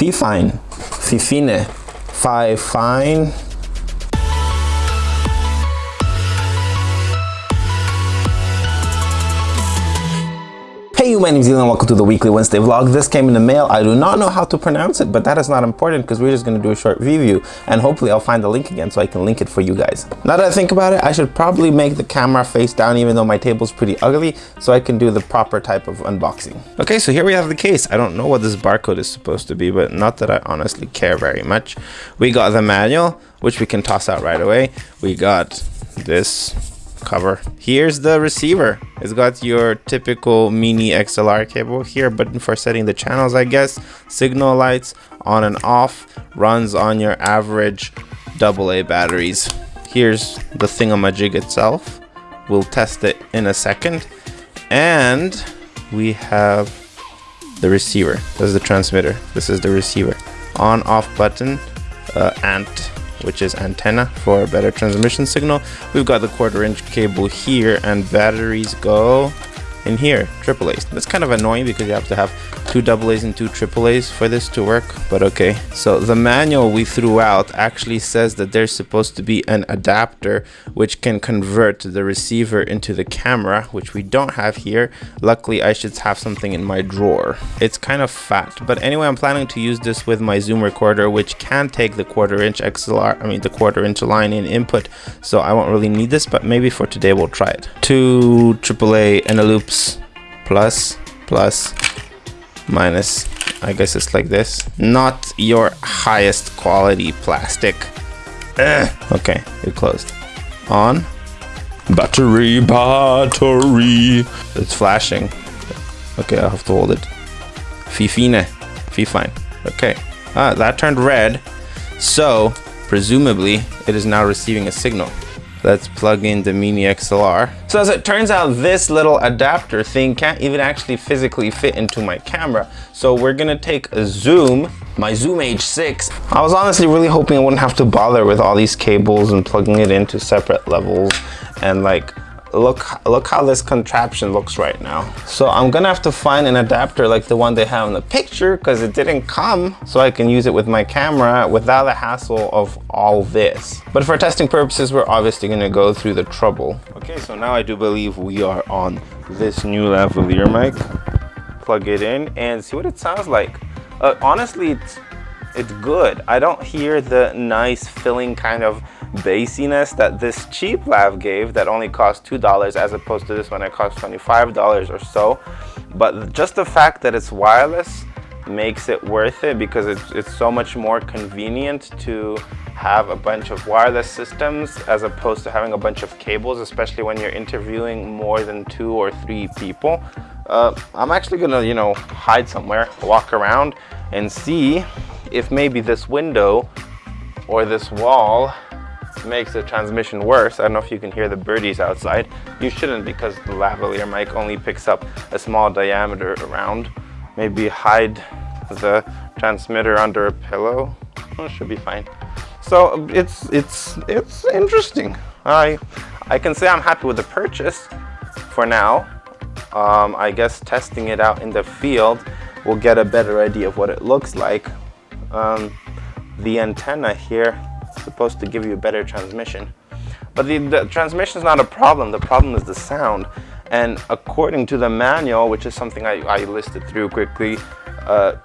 Fifine, Fi Hey, my name is Elon, welcome to the weekly Wednesday vlog. This came in the mail. I do not know how to pronounce it, but that is not important because we're just going to do a short review and hopefully I'll find the link again so I can link it for you guys. Now that I think about it, I should probably make the camera face down even though my table's pretty ugly so I can do the proper type of unboxing. Okay, so here we have the case. I don't know what this barcode is supposed to be, but not that I honestly care very much. We got the manual, which we can toss out right away. We got this cover. Here's the receiver. It's got your typical mini XLR cable here, but for setting the channels, I guess. Signal lights on and off, runs on your average AA batteries. Here's the thingamajig itself. We'll test it in a second. And we have the receiver. This is the transmitter. This is the receiver. On off button, uh, ant which is antenna for better transmission signal. We've got the quarter inch cable here and batteries go in here, triple AAA's. That's kind of annoying because you have to have two AA's and two AAA's for this to work, but okay. So the manual we threw out actually says that there's supposed to be an adapter which can convert the receiver into the camera, which we don't have here. Luckily, I should have something in my drawer. It's kind of fat, but anyway, I'm planning to use this with my Zoom recorder, which can take the quarter inch XLR, I mean the quarter inch line in input, so I won't really need this, but maybe for today we'll try it. Two AAA Eneloops plus, plus, minus. I guess it's like this. Not your highest quality plastic. Ugh. okay it closed. On. Battery battery. It's flashing. Okay I have to hold it. Fifine fifine okay. Ah that turned red. So presumably it is now receiving a signal Let's plug in the Mini XLR. So as it turns out, this little adapter thing can't even actually physically fit into my camera. So we're gonna take a zoom, my Zoom H6. I was honestly really hoping I wouldn't have to bother with all these cables and plugging it into separate levels and like look look how this contraption looks right now. So i'm gonna have to find an adapter like the one they have in the picture because it didn't come so i can use it with my camera without the hassle of all this. But for testing purposes we're obviously going to go through the trouble. Okay so now i do believe we are on this new lavalier mic. Plug it in and see what it sounds like. Uh, honestly it's it's good. I don't hear the nice filling kind of bassiness that this cheap lav gave that only cost $2 as opposed to this one that cost $25 or so. But just the fact that it's wireless makes it worth it because it's, it's so much more convenient to have a bunch of wireless systems as opposed to having a bunch of cables, especially when you're interviewing more than two or three people. Uh, I'm actually gonna, you know, hide somewhere, walk around and see if maybe this window or this wall makes the transmission worse. I don't know if you can hear the birdies outside. You shouldn't because the lavalier mic only picks up a small diameter around. Maybe hide the transmitter under a pillow. Oh, should be fine. So it's it's it's interesting. I I can say I'm happy with the purchase for now. Um, I guess testing it out in the field will get a better idea of what it looks like. Um, the antenna here supposed to give you a better transmission. But the, the transmission is not a problem, the problem is the sound. And according to the manual, which is something I, I listed through quickly, uh,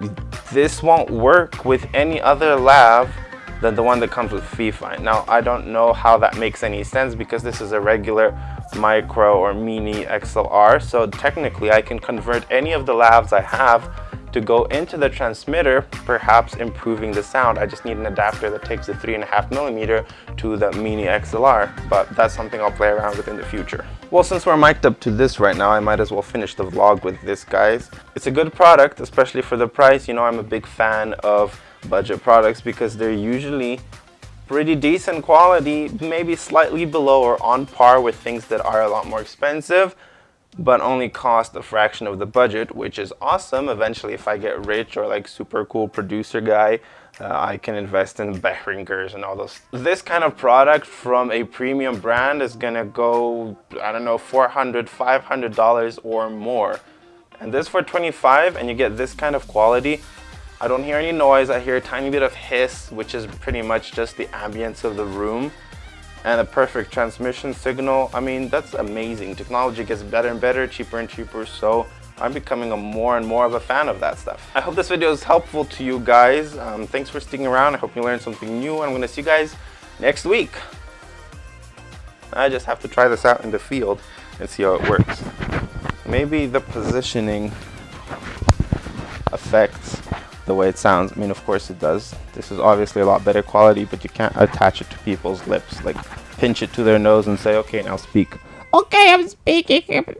this won't work with any other lav than the one that comes with Fifine. Now, I don't know how that makes any sense because this is a regular micro or mini XLR. So technically, I can convert any of the lavs I have to go into the transmitter, perhaps improving the sound. I just need an adapter that takes the three and a half millimeter to the mini XLR, but that's something I'll play around with in the future. Well, since we're mic'd up to this right now, I might as well finish the vlog with this, guys. It's a good product, especially for the price. You know, I'm a big fan of budget products because they're usually pretty decent quality, maybe slightly below or on par with things that are a lot more expensive but only cost a fraction of the budget, which is awesome. Eventually, if I get rich or like super cool producer guy, uh, I can invest in Behringers and all those. This kind of product from a premium brand is gonna go, I don't know, 400, 500 dollars or more. And this for 25 and you get this kind of quality, I don't hear any noise. I hear a tiny bit of hiss, which is pretty much just the ambience of the room and a perfect transmission signal. I mean, that's amazing. Technology gets better and better, cheaper and cheaper. So I'm becoming a more and more of a fan of that stuff. I hope this video is helpful to you guys. Um, thanks for sticking around. I hope you learned something new. I'm gonna see you guys next week. I just have to try this out in the field and see how it works. Maybe the positioning affects the way it sounds. I mean, of course it does. This is obviously a lot better quality, but you can't attach it to people's lips. Like, pinch it to their nose and say, okay, now speak. Okay, I'm speaking.